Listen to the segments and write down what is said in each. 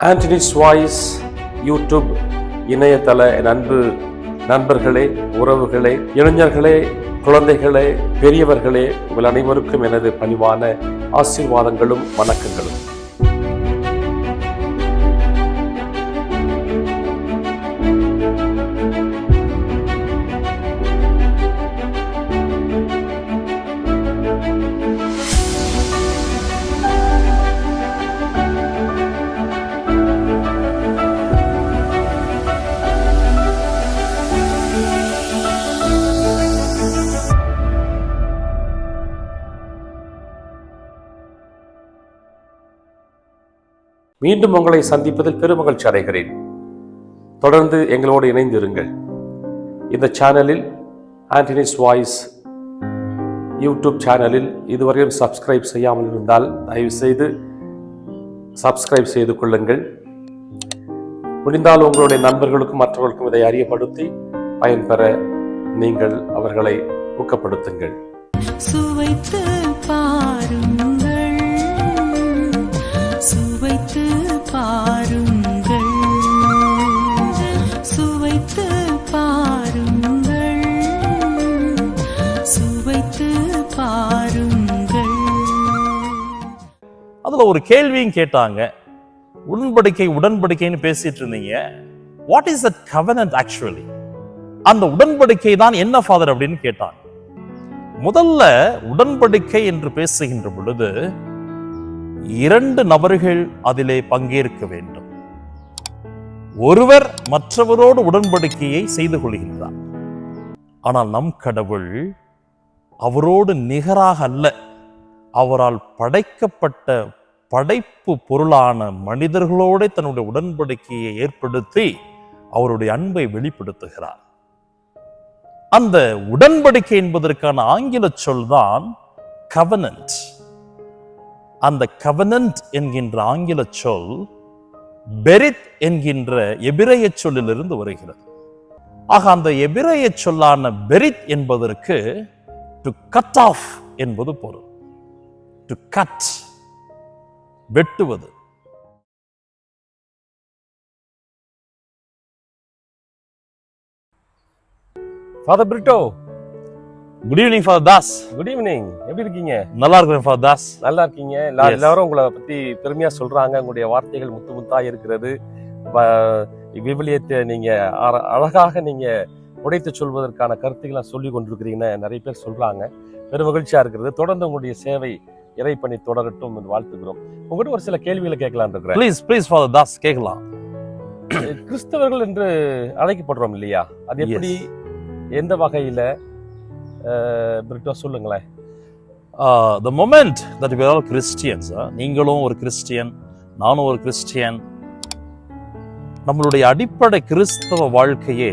Anthony's voice YouTube இணையதள நண்பு அன்பு நண்பர்களே உறவுகளே இளைஞர்களே குழந்தைகளே பெரியவர்களே உங்கள் அனைவருக்கும் எனது பணிவான ஆசீர்வாதங்களும் வணக்கங்களும். மீண்டும் உங்களை சந்திப்பதில் பெருமகிழ்ச்சி அடைகிறேன். தொடர்ந்து எங்களோடு இணைந்திருங்கள். இந்த சேனலில் ஆண்டனிஸ் வாய்ஸ் யூடியூப் சேனலில் இதுவரையும் சப்ஸ்கிரைப் செய்யாமல் இருந்தால் தயவுசெய்து சப்ஸ்கிரைப் செய்து கொள்ளுங்கள். முடிந்தால் உங்களுடைய நண்பர்களுக்கும் மற்றவர்களுக்கும் இதை அறியப்படுத்தி பயன்பெற நீங்கள் அவர்களை ஊக்கப்படுத்துங்கள். சுவைத்து பாருங்கள் அதுல ஒரு கேள்வியும் கேட்டாங்க. உடன்படிக்கை உடன்படிக்கைன்னு பேசிட்டு இருந்தீங்க. What is that covenant actually அந்த உடன்படிக்கை தான் என்ன ஃபாதர் அப்படின்னு கேட்டாங்க. முதல்ல உடன்படிக்கை என்று பேசுகின்ற பொழுது இரண்டு நபர்கள் அதிலே பங்கேற்க வேண்டும். ஒருவர் மற்றவரோடு உடன்படிக்கையை செய்து கொள்கின்றார். ஆனால் நம் கடவுள் அவரோடு நிகராக அல்ல. அவரால் படைக்கப்பட்ட படைப்பு பொருளான மனிதர்களோட தன்னுடைய உடன்படிக்கையை ஏற்படுத்தி அவருடைய அன்பை வெளிப்படுத்துகிறார். அந்த உடன்படிக்கை என்பதற்கான ஆங்கில சொல் தான் கவனன்ட் அந்த கவனன்ட் என்கின்ற ஆங்கில சொல் பெரித் என்கின்ற எபிரைய சொல்லிலிருந்து வருகிறது. ஆக அந்த எபிரைய சொல்லான பெரித் என்பதற்கு டு கட் ஆஃப் என்பது பொருள். டு கட் வெட்டுவது. Father Brito good evening father Das good evening எப்படி இருக்கீங்க? நல்லா இருக்கிறேன் ஃபாதர் தாஸ் நல்லா இருக்கீங்க. எல்லாரும் உங்களை பத்தி பெருமையா சொல்றாங்க. உங்களுடைய வார்த்தைகள் முத்து முத்தா இருக்கிறது. விவிலியத்தை நீங்க அழகாக நீங்க உடைத்து சொல்வதற்கான கருத்துக்களை சொல்லி கொண்டிருக்கிறீங்கன்னு நிறைய பேர் சொல்றாங்க. பெரும் மகிழ்ச்சியா இருக்கிறது. தொடர்ந்து உங்களுடைய சேவை இறைப்பணி தொடரட்டும் என்று வாழ்த்துக்கிறோம் உங்ககிட்ட ஒரு சில கேள்விகளை கேட்கலாம் இருக்கிறேன். ப்ளீஸ் ப்ளீஸ் ஃபாதர் தாஸ் கேட்கலாம். கிறிஸ்தவர்கள் என்று அழைக்கப்படுறோம் இல்லையா? அது எப்படி எந்த வகையில? பிரிட்டோ சொல்லுங்களேன். The moment that are all Christians நீங்களும் ஒரு கிறிஸ்டியன் நானும் ஒரு கிறிஸ்டியன் நம்மளுடைய அடிப்படை கிறிஸ்தவ வாழ்க்கையே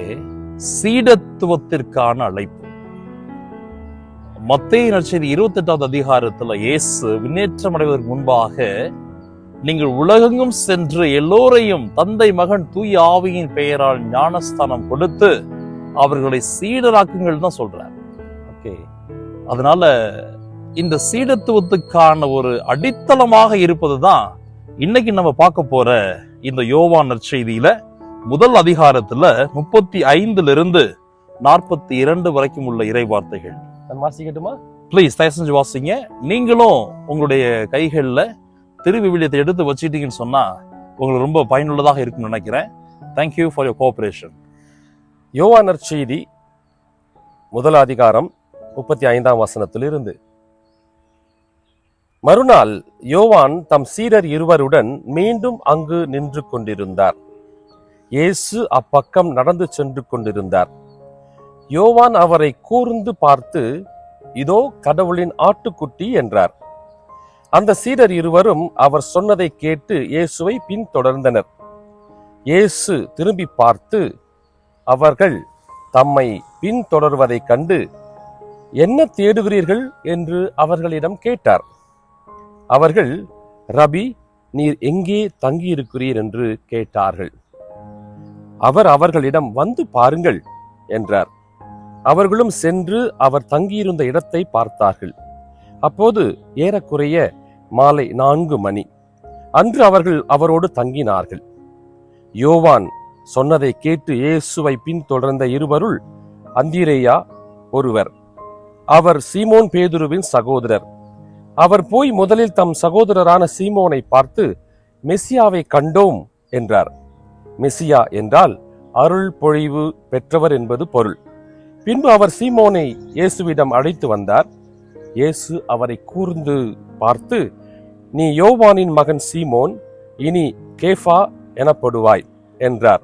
சீடத்துவத்திற்கான அழைப்பு. மத்திய நற்செய்தி இருபத்தி எட்டாவது அதிகாரத்துல இயேசு விண்ணேற்றம் அடைவதற்கு முன்பாக நீங்கள் உலகெங்கும் சென்று எல்லோரையும் தந்தை மகன் தூய ஆவியின் பெயரால் ஞானஸ்தானம் கொடுத்து அவர்களை சீடராக்குங்கள் தான் சொல்றார். ஓகே. அதனால இந்த சீடத்துவத்துக்கான ஒரு அடித்தளமாக இருப்பதுதான் இன்னைக்கு நம்ம பார்க்க போற இந்த யோவான் நற்செய்தியில முதல் அதிகாரத்துல முப்பத்தி ஐந்துல இருந்து நாற்பத்தி இரண்டு வரைக்கும் உள்ள இறை வார்த்தைகள். வாசிக்கட்டுமா ப்ளீஸ் தயவு செஞ்சு வாசிங்க. நீங்களும் உங்களுடைய கைகளில் திருவிவிலியத்தை எடுத்து வச்சிட்டீங்கன்னு சொன்னால் உங்களுக்கு ரொம்ப பயனுள்ளதாக இருக்கும்னு நினைக்கிறேன். Thank you for your cooperation யோவானர் செய்தி முதல் அதிகாரம் முப்பத்தி ஐந்தாம் வசனத்திலிருந்து. மறுநாள் யோவான் தம் சீரர் இருவருடன் மீண்டும் அங்கு நின்று கொண்டிருந்தார். இயேசு அப்பக்கம் நடந்து சென்று கொண்டிருந்தார். யோவான் அவரை கூர்ந்து பார்த்து இதோ கடவுளின் ஆட்டுக்குட்டி என்றார். அந்த சீடர் இருவரும் அவர் சொன்னதை கேட்டு இயேசுவை பின்தொடர்ந்தனர். இயேசு திரும்பி பார்த்து அவர்கள் தம்மை பின்தொடர்வதைக் கண்டு என்ன தேடுகிறீர்கள்? என்று அவர்களிடம் கேட்டார். அவர்கள் ரபி நீர் எங்கே தங்கியிருக்கிறீர்? என்று கேட்டார்கள். அவர் அவர்களிடம் வந்து பாருங்கள் என்றார். அவர்களும் சென்று அவர் தங்கியிருந்த இடத்தை பார்த்தார்கள். அப்போது ஏறக்குறைய மாலை நான்கு மணி. அன்று அவர்கள் அவரோடு தங்கினார்கள். யோவான் சொன்னதை கேட்டு இயேசுவை பின்தொடர்ந்த இருவருள் அந்திரேயா ஒருவர். அவர் சீமோன் பேதுருவின் சகோதரர். அவர் போய் முதலில் தம் சகோதரரான சீமோனை பார்த்து மெசியாவை கண்டோம் என்றார். மெசியா என்றால் அருள் பொழிவு பெற்றவர் என்பது பொருள். பின்பு அவர் சீமோனை இயேசுவிடம் அழைத்து வந்தார். இயேசு அவரை கூர்ந்து பார்த்து நீ யோவானின் மகன் சீமோன் இனி கேஃபா எனப்படுவாய் என்றார்.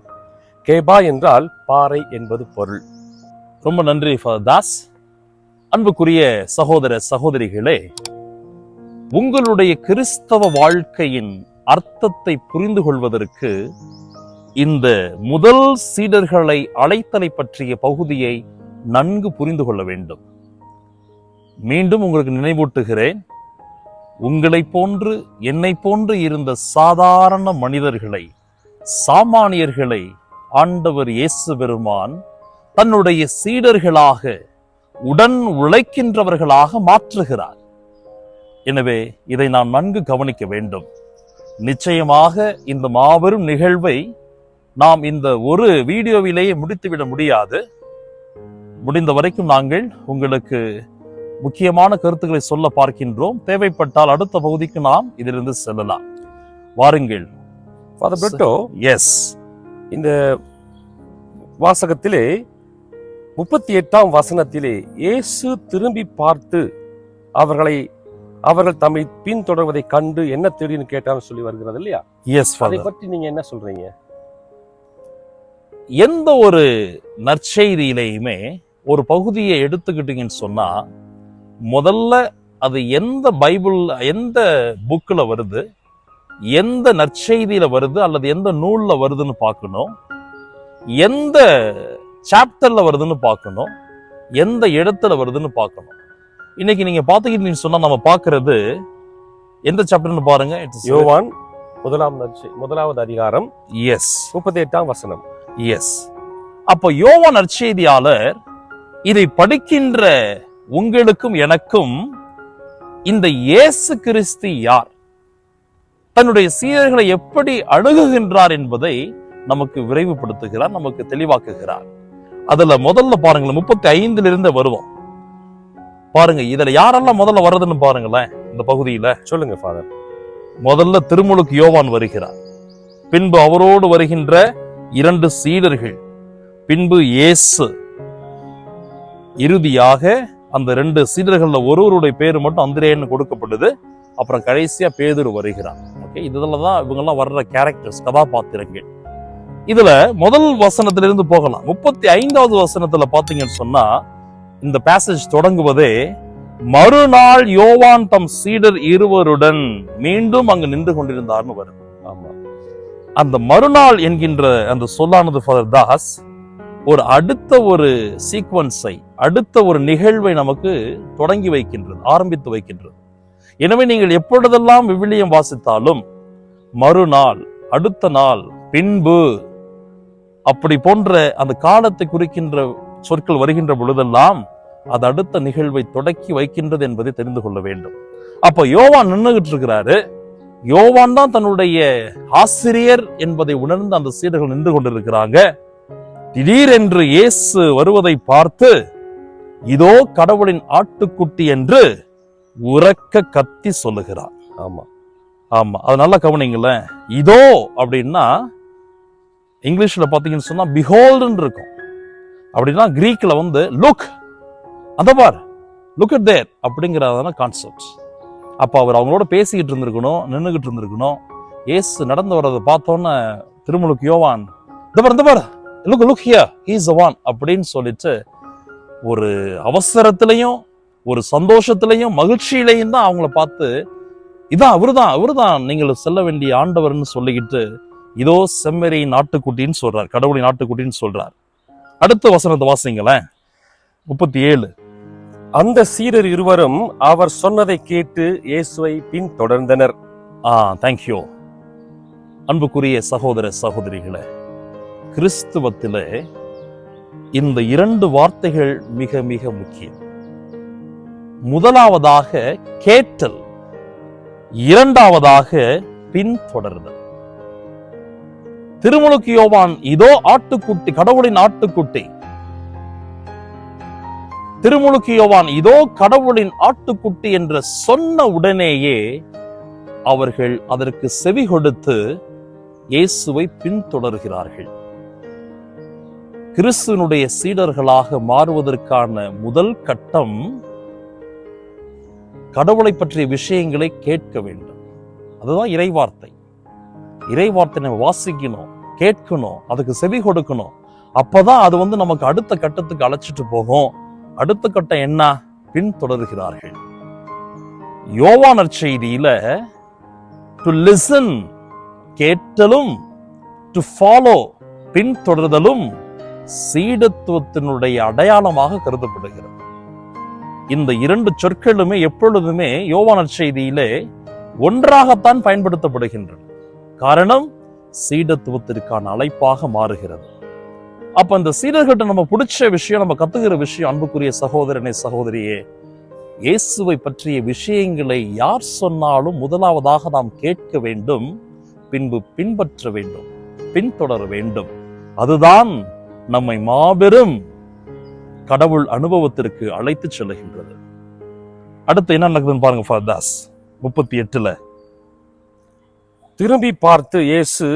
கேபா என்றால் பாறை என்பது பொருள். ரொம்ப நன்றி ஃபாதர் தாஸ். அன்புக்குரிய சகோதர சகோதரிகளே உங்களுடைய கிறிஸ்தவ வாழ்க்கையின் அர்த்தத்தை புரிந்து கொள்வதற்கு இந்த முதல் சீடர்களை அழைத்தலை பற்றிய பகுதியை நன்கு புரிந்து கொள்ள வேண்டும். மீண்டும் உங்களுக்கு நினைவூட்டுகிறேன் உங்களைப் போன்று என்னை போன்று இருந்த சாதாரண மனிதர்களை சாமானியர்களை ஆண்டவர் இயேசு பெருமான் தன்னுடைய சீடர்களாக உடன் உழைக்கின்றவர்களாக மாற்றுகிறார். எனவே இதை நாம் நன்கு கவனிக்க வேண்டும். நிச்சயமாக இந்த மாபெரும் நிகழ்வை நாம் இந்த ஒரு வீடியோவிலேயே முடித்துவிட முடியாது. முடிந்த வரைக்கும் நாங்கள் உங்களுக்கு முக்கியமான கருத்துக்களை சொல்ல பார்க்கின்றோம். தேவைப்பட்டால் அடுத்த பகுதிக்கு நாம் இதிலிருந்து செல்லலாம். வாருங்கள். ஃபாதர் பிரிட்டோ எஸ் இந்த வாசகத்திலே முப்பத்தி எட்டாம் வசனத்திலே இயேசு திரும்பி பார்த்து அவர்களை அவர்கள் தம்மை பின்தொடர்வதை கண்டு என்ன தேடின்னு கேட்டான்னு சொல்லி வருகிறது இல்லையா? எஸ் அதை பற்றி நீங்க என்ன சொல்றீங்க? எந்த ஒரு நற்செய்தியிலையுமே ஒரு பகுதியை எடுத்துக்கிட்டீங்கன்னு சொன்னா முதல்ல அது எந்த பைபிள் எந்த புக்ல வருது எந்த நற்செய்தியில வருது அல்லது எந்த நூல்ல வருதுன்னு பார்க்கணும் எந்த சாப்டர்ல வருதுன்னு பார்க்கணும் எந்த இடத்துல வருதுன்னு பார்க்கணும். இன்னைக்கு நீங்க பாத்துக்கிட்டீங்கன்னு சொன்னா நம்ம பார்க்கிறது எந்த சாப்டர்னு பாருங்க. யோவான் முதலாம் முதலாவது அதிகாரம் எஸ் முப்பத்தி எட்டாம் வசனம். எஸ் அப்ப யோவான் நற்செய்தியாளர் இதை படிக்கின்ற உங்களுக்கும் எனக்கும் இந்த இயேசு கிறிஸ்து யார்? தன்னுடைய சீடர்களை எப்படி அணுகுகின்றார் என்பதை நமக்கு விரைவுபடுத்துகிறார் நமக்கு தெளிவாக்குகிறார். அதுல முதல்ல பாருங்களேன் முப்பத்தி ஐந்துல இருந்து வருவோம். பாருங்க இதுல யாரெல்லாம் முதல்ல வர்றதுன்னு பாருங்களேன் இந்த பகுதியில. சொல்லுங்க ஃபாதர் முதல்ல திருமுழுக்கு யோவான் வருகிறார். பின்பு அவரோடு வருகின்ற இரண்டு சீடர்கள் பின்பு இயேசு. இறுதியாக அந்த ரெண்டு சீடர்கள்ல ஒருவருடைய பேரு மட்டும் அந்திரேன்னு கொடுக்கப்படுது. அப்புறம் கடைசியா பேதுரு வருகிறார். ஓகே இதுல தான் இவங்கெல்லாம் வர்ற கேரக்டர்ஸ் கதாபாத்திரங்கள். இதுல முதல் வசனத்திலிருந்து போகலாம். முப்பத்தி ஐந்தாவது வசனத்துல பாத்தீங்கன்னு சொன்னா இந்த பேசேஜ் தொடங்குவதே மறுநாள் யோவான் தம் சீடர் இருவருடன் மீண்டும் அங்கு நின்று கொண்டிருந்தார்னு வருது ஆமா. அந்த மறுநாள் என்கின்ற அந்த சொல்லானது ஃபாதர் தாஸ் ஒரு அடுத்த ஒரு சீக்வன்ஸை அடுத்த ஒரு நிகழ்வை நமக்கு தொடங்கி வைக்கின்றது ஆரம்பித்து வைக்கின்றது. எனவே நீங்கள் எப்பொழுதெல்லாம் விவிலியம் வாசித்தாலும் மறுநாள் அடுத்த நாள் பின்பு அப்படி போன்ற அந்த காலத்தை குறிக்கின்ற சொற்கள் வருகின்ற பொழுதெல்லாம் அது அடுத்த நிகழ்வை தொடக்கி வைக்கின்றது என்பதை தெரிந்து கொள்ள வேண்டும். அப்ப யோவான் நின்றுகிட்டு இருக்கிறாரு யோவான் தான் தன்னுடைய ஆசிரியர் என்பதை உணர்ந்து அந்த சீடர்கள் நின்று கொண்டிருக்கிறாங்க. திடீரென்று இயேசு வருவதை பார்த்து இதோ கடவுளின் ஆட்டுக்குட்டி என்று உறக்க கத்தி சொல்லுகிறார். ஆமா. ஆமா. அது நல்லா கவனிங்களேன். இதோ அப்படின்னா இங்கிலீஷ்ல பாத்தீங்கன்னு சொன்னா பிஹோல்டுன்னு இருக்கும். அப்படின்னா கிரீக்ல வந்து லுக் அந்த பார் லுக் அட் தேர் அப்படிங்கிறதான கான்செப்ட் அப்போ அவர் அவங்களோட பேசிக்கிட்டு இருந்திருக்கணும் நின்றுகிட்டு இருந்திருக்கணும். ஏசு நடந்து வர்றதை பார்த்தோன்னே திருமுழுக்கு யோவான் இந்த பார் இந்த பார் look look here he's one அப்படின்னு சொல்லிட்டு ஒரு அவசரத்திலையும் ஒரு சந்தோஷத்திலையும் மகிழ்ச்சியிலையும் தான் அவங்கள பார்த்து இதான் அவருதான் அவருதான் நீங்கள் செல்ல வேண்டிய ஆண்டவர்னு சொல்லிக்கிட்டு இதோ செம்மறி நாட்டுக்குட்டின்னு சொல்றார் கடவுளின் நாட்டுக்குட்டின்னு சொல்றார். அடுத்த வசனத்தை வாசிங்களேன். முப்பத்தி ஏழு அந்த சீடர் இருவரும் அவர் சொன்னதை கேட்டு இயேசுவை பின்தொடர்ந்தனர். ஆ தேங்க்யூ அன்புக்குரிய சகோதர சகோதரிகளே கிறிஸ்துவத்திலே இந்த இரண்டு வார்த்தைகள் மிக மிக முக்கியம். முதலாவதாக கேட்டல் இரண்டாவதாக பின்தொடர்தல். திருமுழுக்கு யோவான் இதோ ஆட்டுக்குட்டி கடவுளின் ஆட்டுக்குட்டி. திருமுழுக்கு யோவான் இதோ கடவுளின் ஆட்டுக்குட்டி என்று சொன்ன உடனேயே அவர்கள் அதற்கு செவி கொடுத்து இயேசுவை பின்தொடர்கிறார்கள். கிறிஸ்துவனுடைய சீடர்களாக மாறுவதற்கான முதல் கட்டம் கடவுளை பற்றிய விஷயங்களை கேட்க வேண்டும். அதுதான் இறைவார்த்தை. இறைவார்த்தை நம்ம வாசிக்கணும் கேட்கணும் அதுக்கு செவி கொடுக்கணும். அப்பதான் அது வந்து நமக்கு அடுத்த கட்டத்துக்கு அழைச்சிட்டு போகும். அடுத்த கட்டம் என்ன? பின்தொடர்கிறார்கள். யோவானர் செய்தியில டு லிசன் கேட்டலும் டு ஃபாலோ பின்தொடர்தலும் சீடத்துவத்தினுடைய அடையாளமாக கருதப்படுகிறது. இந்த இரண்டு சொற்களுமே எப்பொழுதுமே யோவானர் செய்தியிலே ஒன்றாகத்தான் பயன்படுத்தப்படுகின்றன. காரணம் சீடத்துவத்திற்கான அழைப்பாக மாறுகிறது. அப்ப இந்த சீடர்கிட்ட நம்ம பிடிச்ச விஷயம் நம்ம கத்துக்கிற விஷயம் அன்புக்குரிய சகோதரனை சகோதரியே இயேசுவை பற்றிய விஷயங்களை யார் சொன்னாலும் முதலாவதாக நாம் கேட்க வேண்டும் பின்பு பின்பற்ற வேண்டும் பின்தொடர வேண்டும். அதுதான் நம்மை மாபெரும் கடவுள் அனுபவத்திற்கு அழைத்து செல்லுகின்றது. அடுத்து என்ன நடக்குதுன்னு பாருங்க ஃபாதாஸ் முப்பத்தி எட்டுல. திரும்பி பார்த்து இயேசு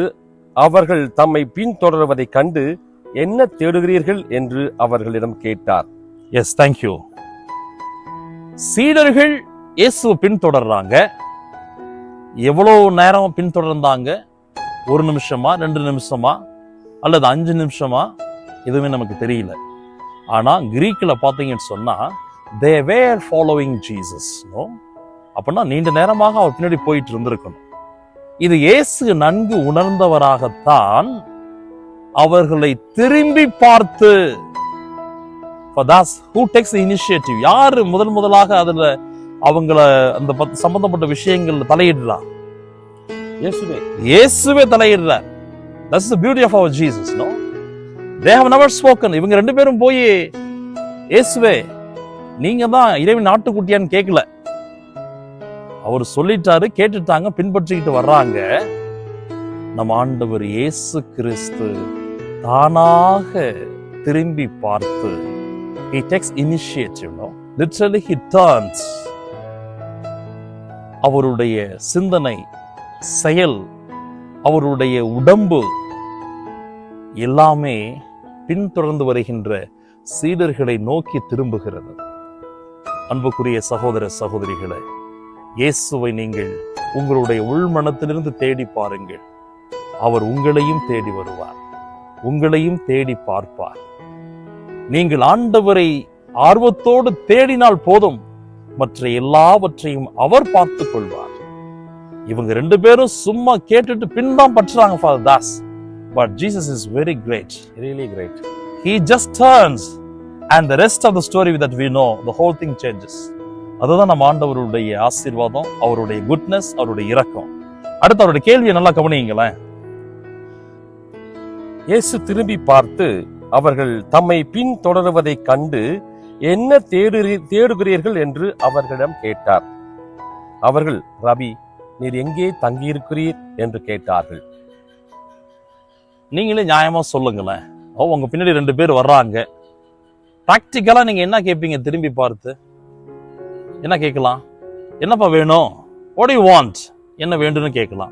அவர்கள் தம்மை பின்தொடர்வதை கண்டு என்ன தேடுகிறீர்கள் என்று அவர்களிடம் கேட்டார். எஸ் தேங்க்யூ சீடர்கள் இயேசு பின்தொடர்றாங்க. எவ்வளவு நேரம் பின்தொடர்ந்தாங்க? ஒரு நிமிஷமா ரெண்டு நிமிஷமா அல்லது அஞ்சு நிமிஷமா? எதுவுமே நமக்கு தெரியல. ஆனா கிரீக்கில் பார்த்தீங்கன்னு சொன்னா they were following Jesus no? அப்படின்னா நீண்ட நேரமாக அவர் பின்னாடி போயிட்டு இருந்திருக்கணும். இது இயேசு நன்கு உணர்ந்தவராகத்தான் அவர்களை திரும்பி பார்த்து For that's who யாரு முதல் முதலாக அதுல அவங்கள அந்த பத்- சம்பந்தப்பட்ட விஷயங்கள்ல தலையிடுறா? இயேசுவே. இயேசுவே தலையிடுறார். That's the beauty of our Jesus no? They have never spoken இவங்க ரெண்டு பேரும் போய் இயேசுவே நீங்க தான் இறைவன் நாட்டுக்குட்டியான்னு கேட்கல அவர் சொல்லிட்டாரு கேட்டுட்டாங்க பின்பற்றிக்கிட்டு வர்றாங்க. நம் ஆண்டவர் இயேசு கிறிஸ்து தானாக திரும்பி பார்த்து he takes initiative no literally he turns அவருடைய சிந்தனை செயல் அவருடைய உடம்பு எல்லாமே பின்தொடர்ந்து வருகின்ற சீடர்களை நோக்கி திரும்புகிறது. அன்புக்குரிய சகோதர சகோதரிகளை இயேசுவை நீங்கள் உங்களுடைய உள்மனத்திலிருந்து தேடி பாருங்கள். அவர் உங்களையும் தேடி வருவார் உங்களையும் தேடி பார்ப்பார். நீங்கள் ஆண்டவரை ஆர்வத்தோடு தேடினால் போதும் மற்ற எல்லாவற்றையும் அவர் பார்த்துக் கொள்வார். இவங்க ரெண்டு பேரும் சும்மா கேட்டுட்டு பின் தான் பற்றுறாங்க father Das but Jesus is very great really great he just turns and the rest of the story that we know the whole thing changes. அதுதான் நம்ம ஆண்டவருடைய ஆசீர்வாதம் அவருடைய குட்னஸ் அவருடைய இரக்கம். அடுத்து அவருடைய கேள்வியை நல்லா கவனியுங்களேன். இயேசு திரும்பி பார்த்து அவர்கள் தம்மை பின்தொடருவதைக் கண்டு என்ன தேடுறீ தேடுகிறீர்கள்? என்று அவர்களிடம் கேட்டார். அவர்கள் ரபி நீர் எங்கே தங்கியிருக்கிறீர்? என்று கேட்டார்கள். நீங்களே நியாயமா சொல்லுங்களேன். ஓ உங்க பின்னாடி ரெண்டு பேர் வர்றாங்க. ப்ராக்டிக்கலா நீங்க என்ன கேட்பீங்க திரும்பி பார்த்து? என்ன கேட்கலாம்? என்னப்பா வேணும்? What do you want? என்ன வேண்டும்னு கேட்கலாம்.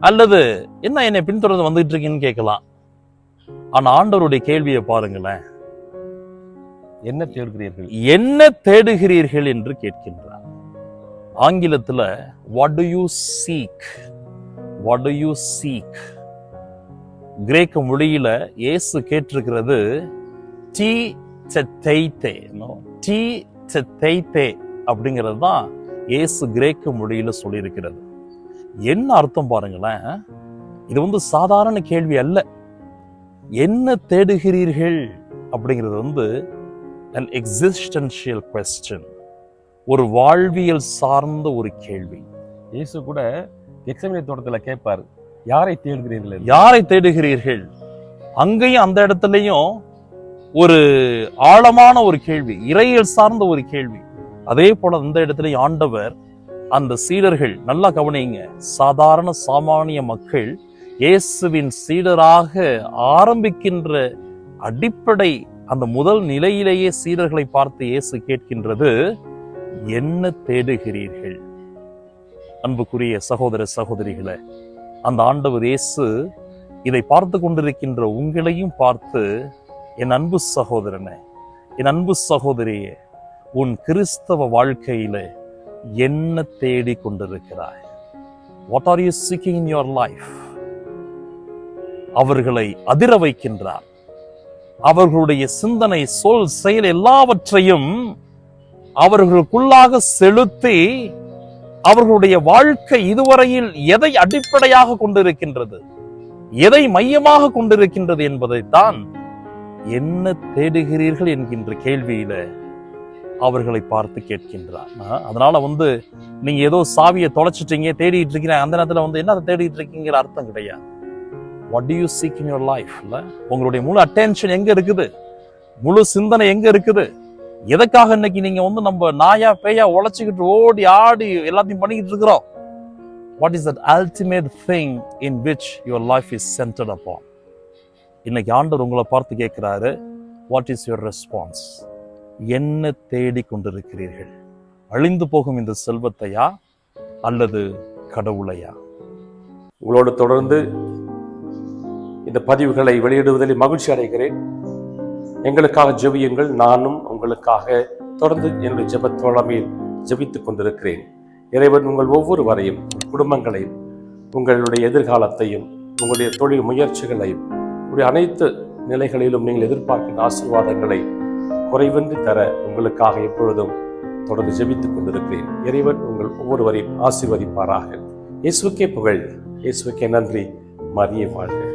அல்லது என்ன என்னை பின்தொடர்ந்து வந்துகிட்டு இருக்கீங்கன்னு கேட்கலாம். ஆனா ஆண்டவருடைய கேள்வியை பாருங்களேன். என்ன தேடுகிறீர்கள்? என்ன தேடுகிறீர்கள் என்று கேட்கின்றார். ஆங்கிலத்துல what do you seek? What do you seek? கிரேக்க மொழியில இயேசு கேட்டிருக்கிறது டி செத்தைத்தே டி செத்தைத்தே அப்படிங்கிறது தான் இயேசு கிரேக்க மொழியில சொல்லியிருக்கிறது. என்ன அர்த்தம் பாருங்களேன் இது வந்து சாதாரண கேள்வி அல்ல. என்ன தேடுகிறீர்கள் அப்படிங்கிறது வந்து அன் எக்ஸிஸ்டன்ஷியல் கொஸ்டின் ஒரு வாழ்வியல் சார்ந்த ஒரு கேள்வி. இயேசு கூட எக்ஸமினி தோட்டத்துல கேட்பார் யாரை தேடுகிறீர்கள் யாரை தேடுகிறீர்கள்? அங்கேயும் அந்த இடத்துலயும் ஒரு ஆழமான ஒரு கேள்வி இறையல் சார்ந்த ஒரு கேள்வி. அதே போல அந்த இடத்துலயும் ஆண்டவர் அந்த சீடர்கள் நல்லா கவனிங்க சாதாரண சாமானிய மக்கள் இயேசுவின் சீடராக ஆரம்பிக்கின்ற அடிப்படை அந்த முதல் நிலையிலேயே சீடர்களை பார்த்து இயேசு கேட்கின்றது என்ன தேடுகிறீர்கள்? அன்புக்குரிய சகோதர சகோதரிகளை அந்த ஆண்டவர் இயேசு இதை பார்த்து கொண்டிருக்கின்ற உங்களையும் பார்த்து என் அன்பு சகோதரனே என் அன்பு சகோதரியே உன் கிறிஸ்தவ வாழ்க்கையில என்ன தேடி கொண்டிருக்கிறாய்? What are you seeking in your life அவர்களை அதிர வைக்கின்றார். அவர்களுடைய சிந்தனை சொல் செயல் எல்லாவற்றையும் அவர்களுக்குள்ளாக செலுத்தி அவர்களுடைய வாழ்க்கை இதுவரையில் எதை அடிப்படையாக கொண்டிருக்கின்றது? எதை மையமாக கொண்டிருக்கின்றது என்பதைத்தான் என்ன தேடுகிறீர்கள் என்கின்ற கேள்வியில அவர்களை பார்த்து கேட்கின்றார். அதனால வந்து நீங்க ஏதோ சாவியை தொலைச்சிட்டீங்க தேடிட்டு இருக்கீங்க அந்த நேரத்துல வந்து என்ன தேடிட்டு இருக்கீங்கிற அர்த்தம் கிடையாது. What do you seek in your லைஃப்ல உங்களுடைய முழு அட்டென்ஷன் எங்க இருக்குது? முழு சிந்தனை எங்க இருக்குது? எதுக்காக இன்னைக்கு நீங்க வந்து நம்ம நாயா பேயா உழைச்சிக்கிட்டு ஓடி ஆடி எல்லாத்தையும் பண்ணிக்கிட்டு இருக்கிறோம்? What is that ultimate thing in which your life is centered upon இன்னைக்கு ஆண்டவர் உங்களை பார்த்து கேட்குறாரு வாட் இஸ் யுவர் ரெஸ்பான்ஸ் என்ன தேடி கொண்டிருக்கிறீர்கள்? அழிந்து போகும் இந்த செல்வத்தையா அல்லது கடவுளையா? உங்களோடு தொடர்ந்து இந்த பதிவுகளை வெளியிடுவதில் மகிழ்ச்சி அடைகிறேன். எங்களுக்காக ஜெபியுங்கள். நானும் உங்களுக்காக தொடர்ந்து என்னுடைய ஜெபத்தோழமையில் ஜெபித்துக் கொண்டிருக்கிறேன். இறைவன் உங்கள் ஒவ்வொருவரையும் வரையும் குடும்பங்களையும் உங்களுடைய எதிர்காலத்தையும் உங்களுடைய தொழில் முயற்சிகளையும் உங்களுடைய அனைத்து நிலைகளிலும் நீங்கள் எதிர்பார்க்கின்ற ஆசீர்வாதங்களை குறைவின்றி தர உங்களுக்காக எப்பொழுதும் தொடர்ந்து ஜெபித்துக் கொண்டிருக்கிறேன். இறைவன் உங்கள் ஒவ்வொருவரையும் ஆசீர்வதிப்பாராக. இயேசுக்கே புகழ். இயேசுக்கே நன்றி. மரிய வாழ்க.